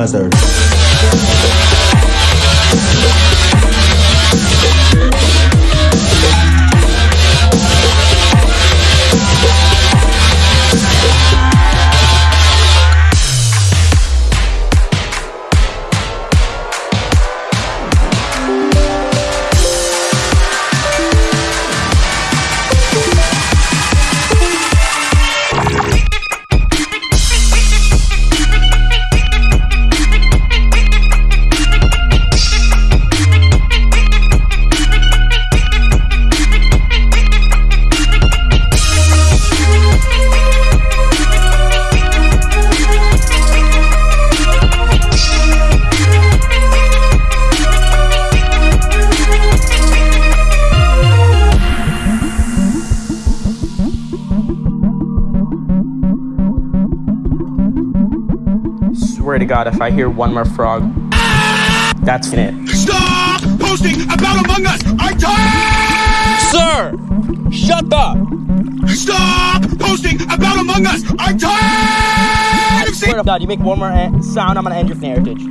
Mazar. Swear to God, if I hear one more frog, that's it. Stop posting about Among Us! I'm tired! Sir! Shut up! Stop posting about Among Us! I'm tired of seeing Swear to God, you make one more uh, sound, I'm gonna end your heritage.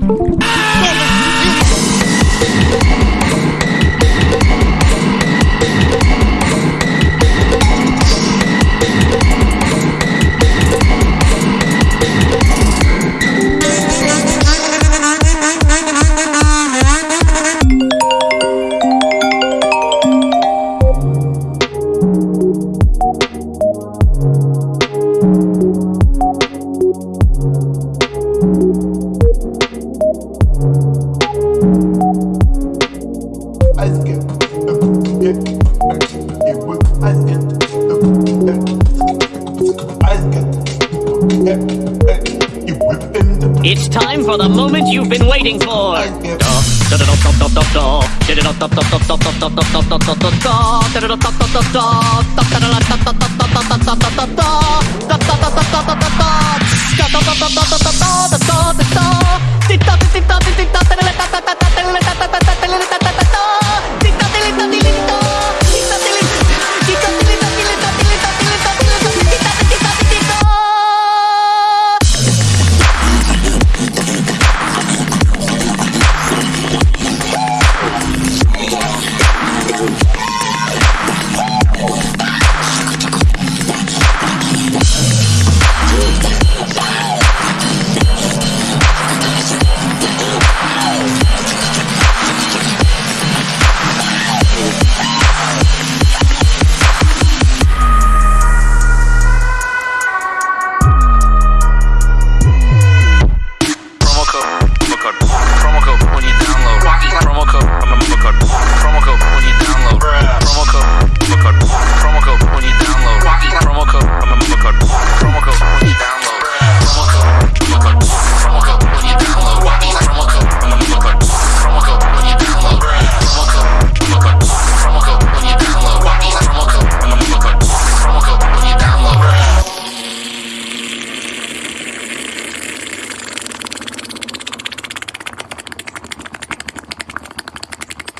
It's time for the moment you've been waiting for.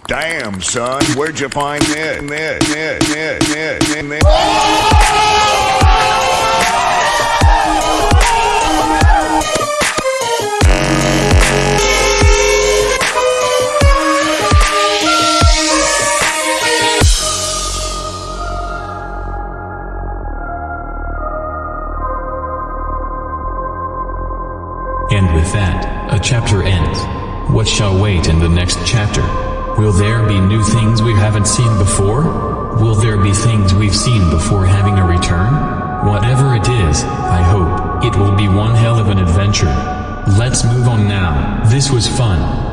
Damn, son, where'd you find this? this, this, this, this, this, this? And with that, a chapter ends. What shall wait in the next chapter? Will there be new things we haven't seen before? Will there be things we've seen before having a return? Whatever it is, I hope, it will be one hell of an adventure. Let's move on now, this was fun.